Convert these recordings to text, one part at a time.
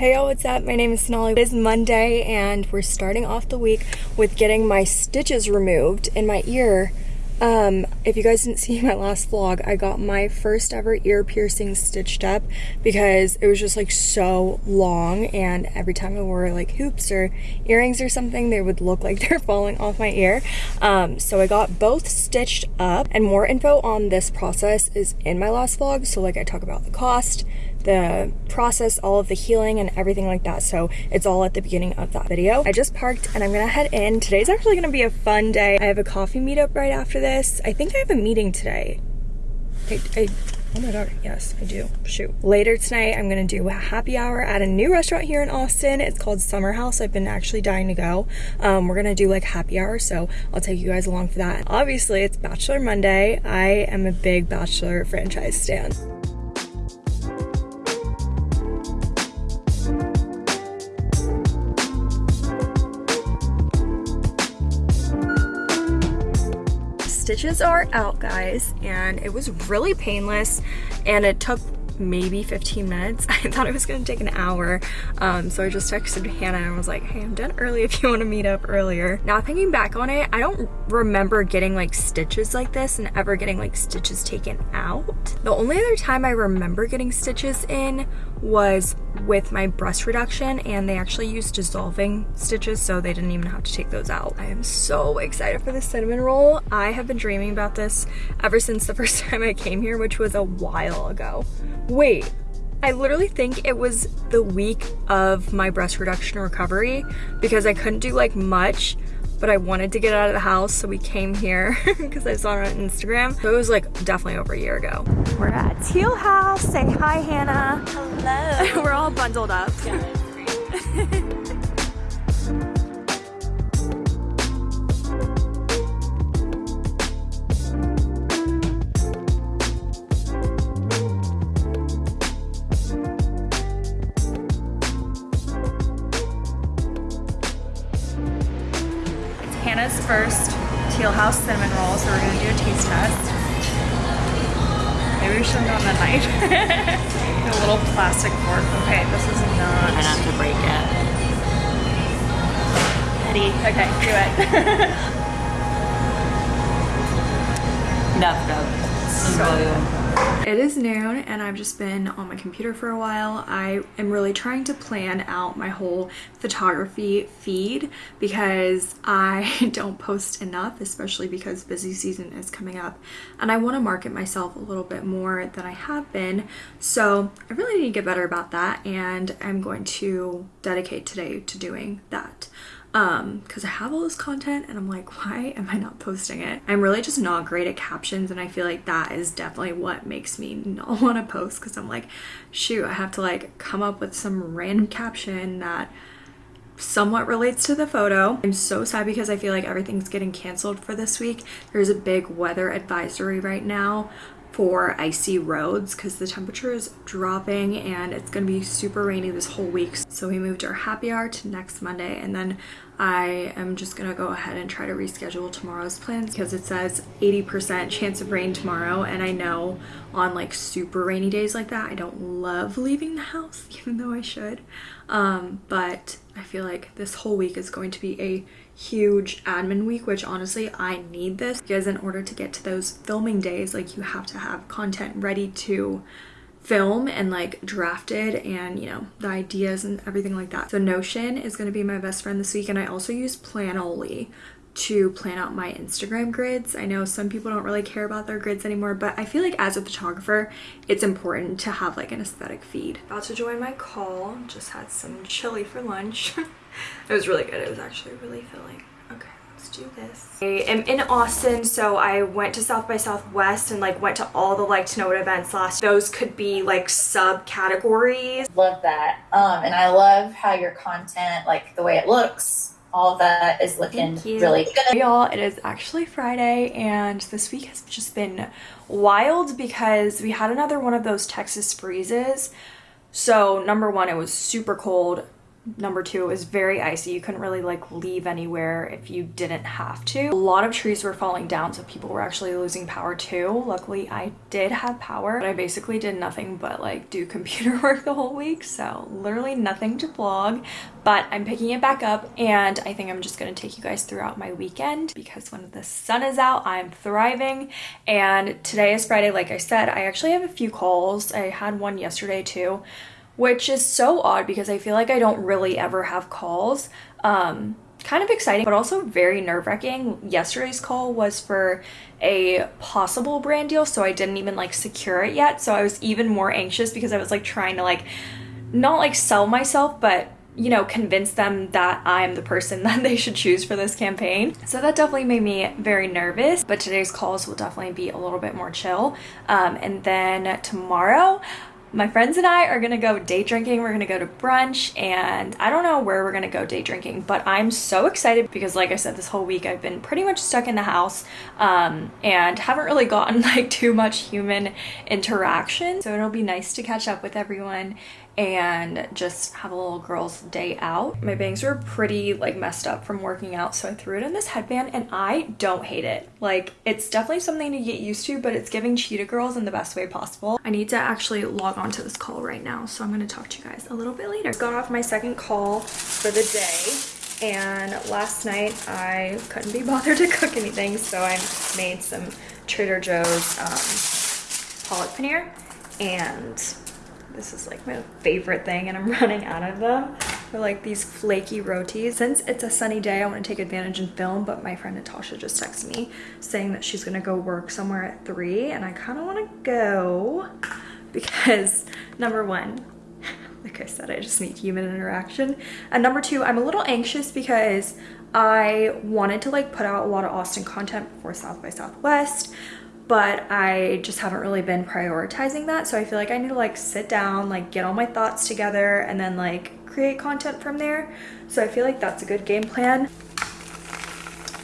Hey y'all, what's up? My name is Sonali. It is Monday and we're starting off the week with getting my stitches removed in my ear. Um, if you guys didn't see my last vlog, I got my first ever ear piercing stitched up because it was just like so long and every time I wore like hoops or earrings or something, they would look like they're falling off my ear. Um, so I got both stitched up and more info on this process is in my last vlog. So like I talk about the cost, the process, all of the healing and everything like that. So it's all at the beginning of that video. I just parked and I'm gonna head in. Today's actually gonna be a fun day. I have a coffee meetup right after this. I think I have a meeting today. I, I Oh my god, yes, I do. Shoot. Later tonight, I'm gonna do a happy hour at a new restaurant here in Austin. It's called Summer House. I've been actually dying to go. Um, we're gonna do like happy hour, so I'll take you guys along for that. Obviously, it's Bachelor Monday. I am a big Bachelor franchise stan. Stitches are out guys and it was really painless and it took maybe 15 minutes. I thought it was gonna take an hour. Um, so I just texted Hannah and was like, hey, I'm done early if you wanna meet up earlier. Now thinking back on it, I don't remember getting like stitches like this and ever getting like stitches taken out. The only other time I remember getting stitches in was with my breast reduction and they actually used dissolving stitches so they didn't even have to take those out. I am so excited for the cinnamon roll. I have been dreaming about this ever since the first time I came here, which was a while ago. Wait, I literally think it was the week of my breast reduction recovery because I couldn't do like much but I wanted to get out of the house so we came here because I saw it on Instagram. So it was like definitely over a year ago. We're at Teal House. Say hi, Hannah. Hello. We're all bundled up. Yeah, Maybe we should have gotten a knife. a little plastic fork. Okay, this is not. Not have to break it. Ready? Okay, do it. Though. So good. It is noon and I've just been on my computer for a while. I am really trying to plan out my whole photography feed because I don't post enough, especially because busy season is coming up and I want to market myself a little bit more than I have been. So I really need to get better about that and I'm going to dedicate today to doing that um because i have all this content and i'm like why am i not posting it i'm really just not great at captions and i feel like that is definitely what makes me not want to post because i'm like shoot i have to like come up with some random caption that somewhat relates to the photo. I'm so sad because I feel like everything's getting canceled for this week. There's a big weather advisory right now for icy roads because the temperature is dropping and it's going to be super rainy this whole week. So we moved our happy hour to next Monday and then I am just to go ahead and try to reschedule tomorrow's plans because it says 80% chance of rain tomorrow and I know on like super rainy days like that I don't love leaving the house even though I should. Um, but I feel like this whole week is going to be a huge admin week which honestly I need this because in order to get to those filming days like you have to have content ready to film and like drafted and you know the ideas and everything like that. So notion is going to be my best friend this week and i also use planoly to plan out my instagram grids. I know some people don't really care about their grids anymore but i feel like as a photographer it's important to have like an aesthetic feed. About to join my call. Just had some chili for lunch. It was really good. It was actually really filling. Okay, let's do this. I am in Austin, so I went to South by Southwest and like went to all the like to know what events last. Those could be like subcategories. Love that. Um, and I love how your content, like the way it looks, all of that is looking really good. Y'all, it is actually Friday and this week has just been wild because we had another one of those Texas freezes. So number one, it was super cold Number two, it was very icy. You couldn't really like leave anywhere if you didn't have to. A lot of trees were falling down, so people were actually losing power too. Luckily, I did have power, but I basically did nothing but like do computer work the whole week. So literally nothing to vlog, but I'm picking it back up and I think I'm just gonna take you guys throughout my weekend because when the sun is out, I'm thriving. And today is Friday, like I said, I actually have a few calls. I had one yesterday too which is so odd because I feel like I don't really ever have calls. Um, kind of exciting, but also very nerve wracking. Yesterday's call was for a possible brand deal, so I didn't even like secure it yet. So I was even more anxious because I was like trying to like, not like sell myself, but you know, convince them that I'm the person that they should choose for this campaign. So that definitely made me very nervous, but today's calls will definitely be a little bit more chill. Um, and then tomorrow, my friends and I are gonna go day drinking. We're gonna go to brunch and I don't know where we're gonna go day drinking, but I'm so excited because like I said, this whole week I've been pretty much stuck in the house um, and haven't really gotten like too much human interaction. So it'll be nice to catch up with everyone and just have a little girl's day out. My bangs were pretty like messed up from working out so I threw it in this headband and I don't hate it. Like it's definitely something to get used to but it's giving cheetah girls in the best way possible. I need to actually log on to this call right now so I'm going to talk to you guys a little bit later. Got off my second call for the day and last night I couldn't be bothered to cook anything so I made some Trader Joe's um, palak paneer and this is like my favorite thing and I'm running out of them. They're like these flaky rotis. Since it's a sunny day, I want to take advantage and film, but my friend Natasha just texted me saying that she's gonna go work somewhere at three and I kind of want to go because number one, like I said, I just need human interaction. And number two, I'm a little anxious because I wanted to like put out a lot of Austin content before South by Southwest, but I just haven't really been prioritizing that. So I feel like I need to like sit down, like get all my thoughts together and then like create content from there. So I feel like that's a good game plan.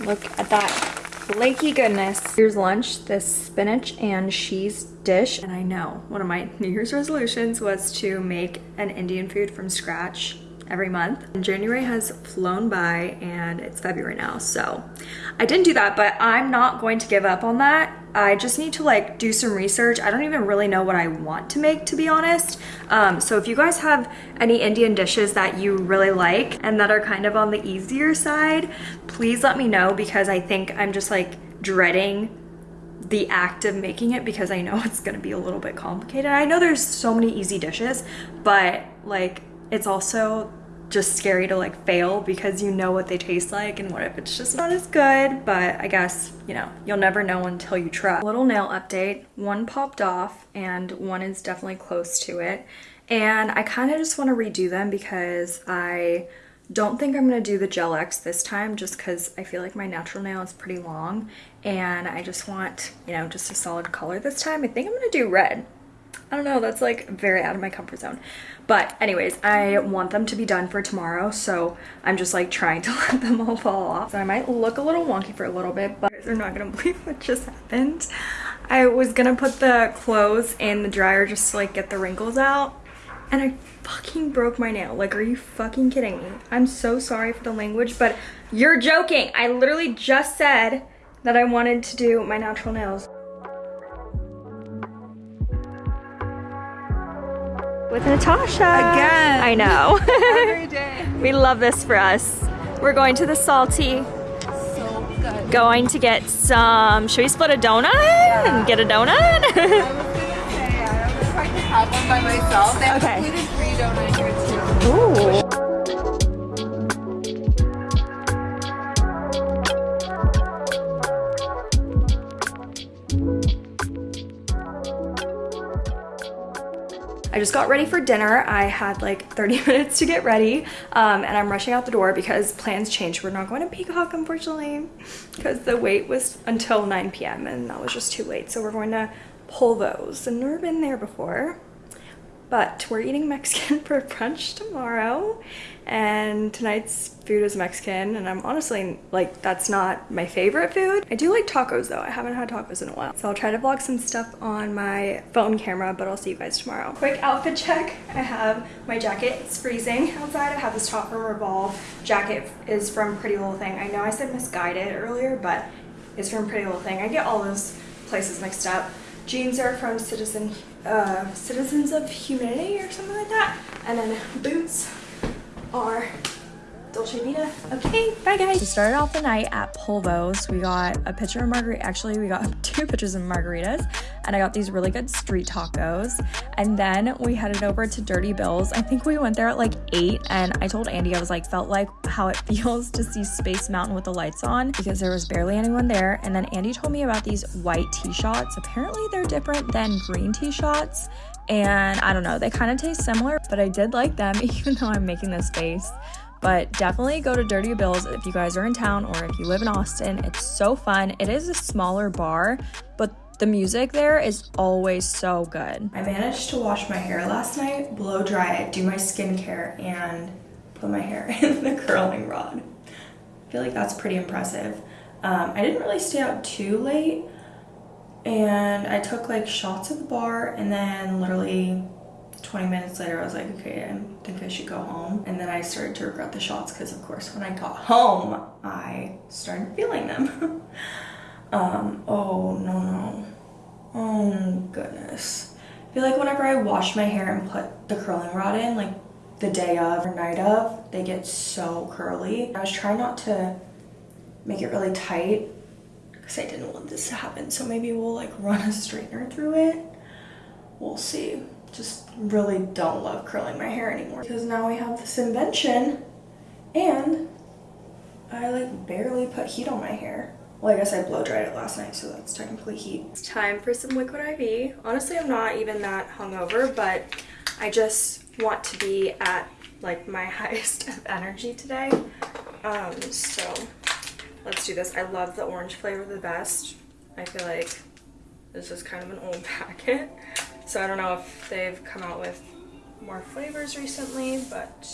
Look at that flaky goodness. Here's lunch, this spinach and cheese dish. And I know one of my New Year's resolutions was to make an Indian food from scratch every month. And January has flown by and it's February now. So I didn't do that, but I'm not going to give up on that. I just need to like do some research. I don't even really know what I want to make to be honest. Um, so if you guys have any Indian dishes that you really like and that are kind of on the easier side, please let me know because I think I'm just like dreading the act of making it because I know it's gonna be a little bit complicated. I know there's so many easy dishes, but like it's also just scary to like fail because you know what they taste like and what if it's just not as good but I guess you know you'll never know until you try. Little nail update one popped off and one is definitely close to it and I kind of just want to redo them because I don't think I'm going to do the Gel X this time just because I feel like my natural nail is pretty long and I just want you know just a solid color this time. I think I'm going to do red I don't know, that's like very out of my comfort zone. But anyways, I want them to be done for tomorrow, so I'm just like trying to let them all fall off. So I might look a little wonky for a little bit, but they're not gonna believe what just happened. I was gonna put the clothes in the dryer just to like get the wrinkles out, and I fucking broke my nail. Like, are you fucking kidding me? I'm so sorry for the language, but you're joking. I literally just said that I wanted to do my natural nails. With Natasha. Again. I know. Every day. we love this for us. We're going to the Salty. So good. Going to get some, should we split a donut yeah. and get a donut? I was gonna say, I don't know if I have one by myself. They okay. included free donut I just got ready for dinner. I had like 30 minutes to get ready um, and I'm rushing out the door because plans changed. We're not going to Peacock, unfortunately, because the wait was until 9 p.m. and that was just too late. So we're going to Polvo's. And never been there before, But we're eating Mexican for brunch tomorrow and tonight's food is Mexican and I'm honestly like that's not my favorite food. I do like tacos though. I haven't had tacos in a while. So I'll try to vlog some stuff on my phone camera but I'll see you guys tomorrow. Quick outfit check. I have my jacket. It's freezing outside. I have this top from Revolve. Jacket is from Pretty Little Thing. I know I said Missguided earlier but it's from Pretty Little Thing. I get all those places mixed up. Jeans are from Citizen, uh, Citizens of Humanity or something like that. And then boots are Dolce Vita. Okay, bye guys. We started off the night at Polvo's. We got a pitcher of margarita. Actually, we got two pitchers of margaritas and I got these really good street tacos. And then we headed over to Dirty Bills. I think we went there at like eight and I told Andy, I was like, felt like how it feels to see Space Mountain with the lights on because there was barely anyone there. And then Andy told me about these white tea shots. Apparently they're different than green tea shots and I don't know, they kind of taste similar, but I did like them even though I'm making this face. But definitely go to Dirty Bills if you guys are in town or if you live in Austin. It's so fun. It is a smaller bar, but the music there is always so good. I managed to wash my hair last night, blow dry it, do my skincare, and put my hair in the curling rod. I feel like that's pretty impressive. Um, I didn't really stay out too late, and I took like shots at the bar and then literally 20 minutes later I was like okay I think I should go home and then I started to regret the shots because of course when I got home I started feeling them um oh no no oh goodness I feel like whenever I wash my hair and put the curling rod in like the day of or night of they get so curly I was trying not to make it really tight because I didn't want this to happen. So maybe we'll like run a straightener through it. We'll see. Just really don't love curling my hair anymore because now we have this invention and I like barely put heat on my hair. Well, I guess I blow dried it last night, so that's technically heat. It's time for some liquid IV. Honestly, I'm not even that hungover, but I just want to be at like my highest of energy today. Um, so Let's do this. I love the orange flavor the best. I feel like this is kind of an old packet. So I don't know if they've come out with more flavors recently, but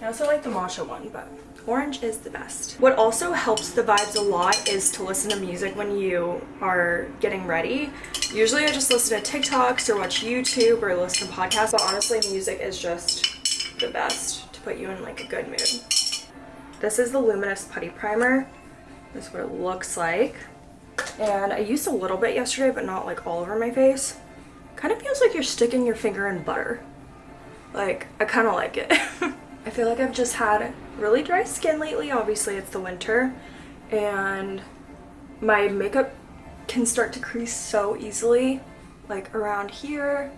I also like the matcha one, but orange is the best. What also helps the vibes a lot is to listen to music when you are getting ready. Usually I just listen to TikToks or watch YouTube or listen to podcasts, but honestly music is just the best to put you in like a good mood. This is the Luminous Putty Primer. This is what it looks like. And I used a little bit yesterday, but not like all over my face. Kind of feels like you're sticking your finger in butter. Like, I kind of like it. I feel like I've just had really dry skin lately. Obviously, it's the winter. And my makeup can start to crease so easily. Like around here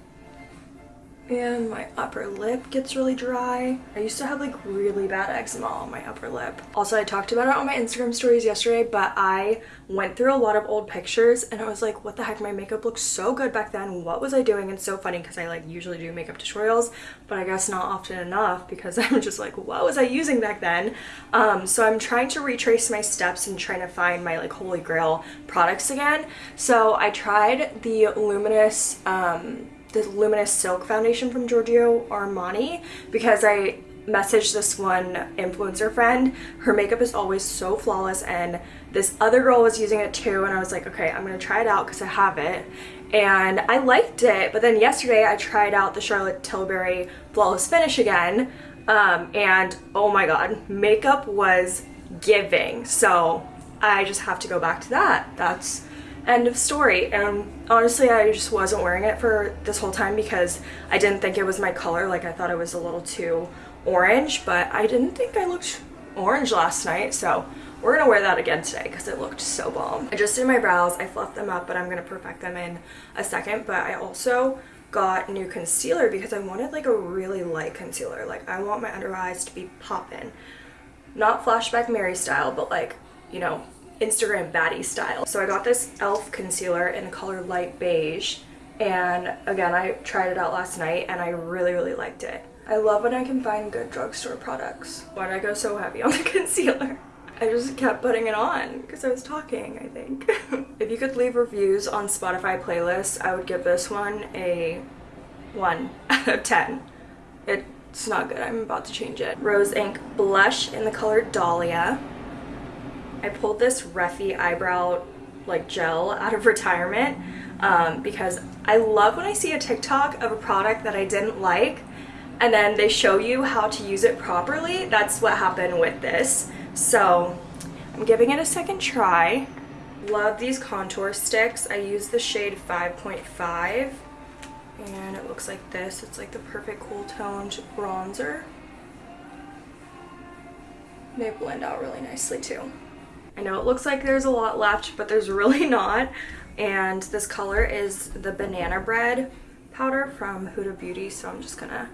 and my upper lip gets really dry. I used to have like really bad eczema on my upper lip. Also, I talked about it on my Instagram stories yesterday, but I went through a lot of old pictures and I was like, what the heck, my makeup looked so good back then. What was I doing? And so funny because I like usually do makeup tutorials, but I guess not often enough because I'm just like, what was I using back then? Um, so I'm trying to retrace my steps and trying to find my like holy grail products again. So I tried the Luminous um, the Luminous Silk Foundation from Giorgio Armani because I messaged this one influencer friend. Her makeup is always so flawless and this other girl was using it too and I was like, okay, I'm gonna try it out because I have it. And I liked it, but then yesterday I tried out the Charlotte Tilbury Flawless Finish again um, and oh my god, makeup was giving. So I just have to go back to that. That's end of story. And honestly I just wasn't wearing it for this whole time because I didn't think it was my color. Like I thought it was a little too orange but I didn't think I looked orange last night. So we're gonna wear that again today because it looked so bomb. I just did my brows, I fluffed them up but I'm gonna perfect them in a second. But I also got new concealer because I wanted like a really light concealer. Like I want my under eyes to be popping not flashback Mary style but like you know Instagram baddie style. So I got this e.l.f. concealer in the color light beige and again I tried it out last night and I really really liked it. I love when I can find good drugstore products. Why did I go so heavy on the concealer? I just kept putting it on because I was talking, I think. if you could leave reviews on Spotify playlists, I would give this one a 1 out of 10. It's not good. I'm about to change it. Rose Inc blush in the color Dahlia. I pulled this Refy eyebrow like gel out of retirement um, because I love when I see a TikTok of a product that I didn't like and then they show you how to use it properly. That's what happened with this. So I'm giving it a second try. Love these contour sticks. I use the shade 5.5 and it looks like this. It's like the perfect cool toned bronzer. They blend out really nicely too. I know it looks like there's a lot left, but there's really not. And this color is the Banana Bread powder from Huda Beauty, so I'm just gonna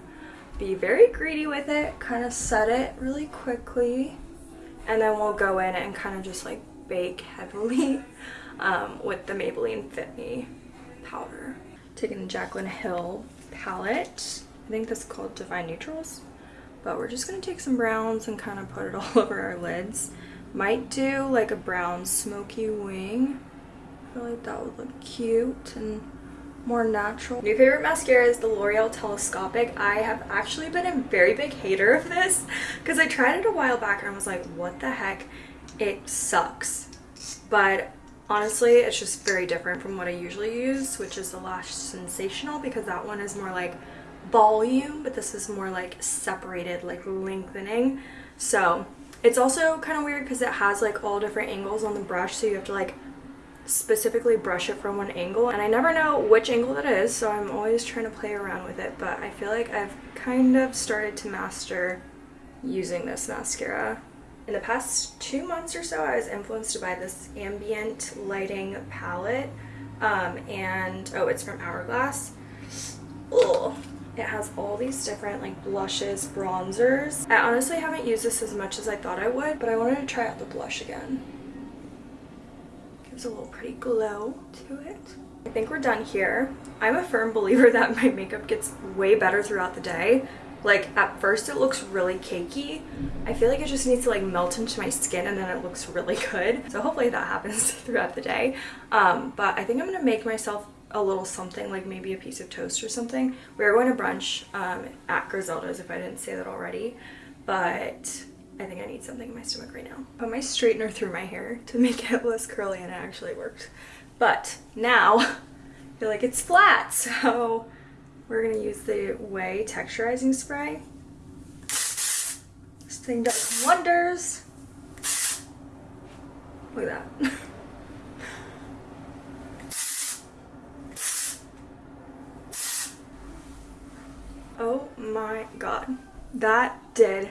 be very greedy with it, kind of set it really quickly, and then we'll go in and kind of just like bake heavily um, with the Maybelline Fit Me powder. Taking the Jaclyn Hill palette. I think this is called Divine Neutrals. But we're just to take some browns and kind of put it all over our lids. Might do like a brown smoky wing. I feel like that would look cute and more natural. New favorite mascara is the L'Oreal Telescopic. I have actually been a very big hater of this because I tried it a while back and I was like, what the heck? It sucks. But honestly, it's just very different from what I usually use, which is the Lash Sensational because that one is more like volume, but this is more like separated, like lengthening. So it's also kind of weird because it has like all different angles on the brush, so you have to like specifically brush it from one angle and I never know which angle that is so I'm always trying to play around with it but I feel like I've kind of started to master using this mascara. In the past two months or so I was influenced by this ambient lighting palette um, and oh it's from Hourglass. Ugh. It has all these different like blushes, bronzers. I honestly haven't used this as much as I thought I would but I wanted to try out the blush again gives a little pretty glow to it. I think we're done here. I'm a firm believer that my makeup gets way better throughout the day. Like at first it looks really cakey. I feel like it just needs to like melt into my skin and then it looks really good. So hopefully that happens throughout the day. Um, but I think I'm gonna make myself a little something like maybe a piece of toast or something. We are going to brunch um, at Grizelda's if I didn't say that already. But I think I need something in my stomach right now. Put my straightener through my hair to make it less curly and it actually worked. But now I feel like it's flat. So we're gonna use the Ouai texturizing spray. This thing does wonders. Look at that. oh my god. That did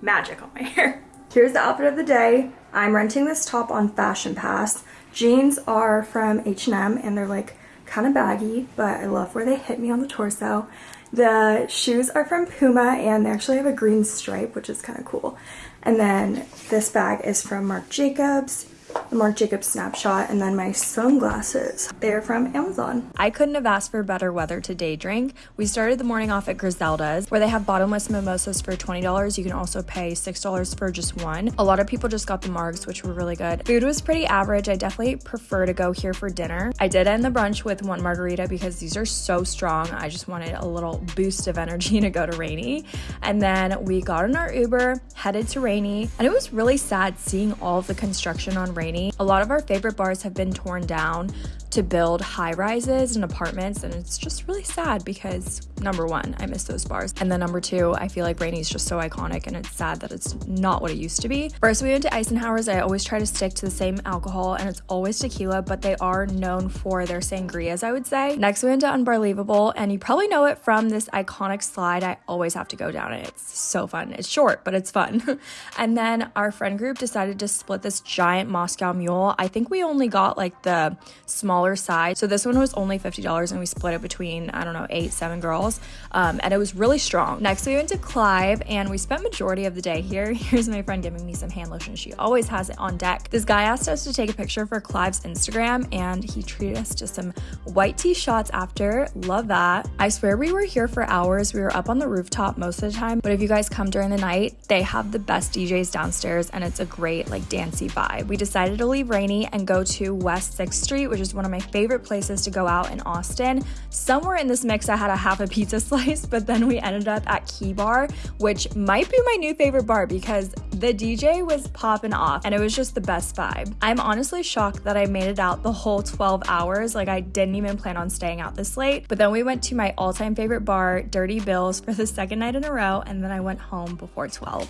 magic on my hair. Here's the outfit of the day. I'm renting this top on Fashion Pass. Jeans are from H&M and they're like kind of baggy, but I love where they hit me on the torso. The shoes are from Puma and they actually have a green stripe, which is kind of cool. And then this bag is from Marc Jacobs the Marc Jacobs snapshot, and then my sunglasses. They're from Amazon. I couldn't have asked for better weather to day drink. We started the morning off at Grizelda's, where they have bottomless mimosas for $20. You can also pay $6 for just one. A lot of people just got the margs, which were really good. Food was pretty average. I definitely prefer to go here for dinner. I did end the brunch with one margarita because these are so strong. I just wanted a little boost of energy to go to Rainey. And then we got in our Uber, headed to Rainey, and it was really sad seeing all of the construction on Rainey. A lot of our favorite bars have been torn down to build high rises and apartments and it's just really sad because number one i miss those bars and then number two i feel like Rainey is just so iconic and it's sad that it's not what it used to be. First we went to Icenhauer's. I always try to stick to the same alcohol and it's always tequila but they are known for their sangrias i would say. Next we went to Unbarlievable and you probably know it from this iconic slide. I always have to go down it. It's so fun. It's short but it's fun. And then our friend group decided to split this giant moscow mule. I think we only got like the small smaller size. So this one was only $50 and we split it between, I don't know, eight, seven girls. Um, and it was really strong. Next, we went to Clive and we spent majority of the day here. Here's my friend giving me some hand lotion. She always has it on deck. This guy asked us to take a picture for Clive's Instagram and he treated us to some white tea shots after. Love that. I swear we were here for hours. We were up on the rooftop most of the time. But if you guys come during the night, they have the best DJs downstairs and it's a great like dancey vibe. We decided to leave Rainey and go to West 6th Street, which is one of my favorite places to go out in Austin. Somewhere in this mix, I had a half a pizza slice, but then we ended up at Key Bar, which might be my new favorite bar because the DJ was popping off and it was just the best vibe. I'm honestly shocked that I made it out the whole 12 hours. Like I didn't even plan on staying out this late. But then we went to my all-time favorite bar, Dirty Bills, for the second night in a row and then I went home before 12.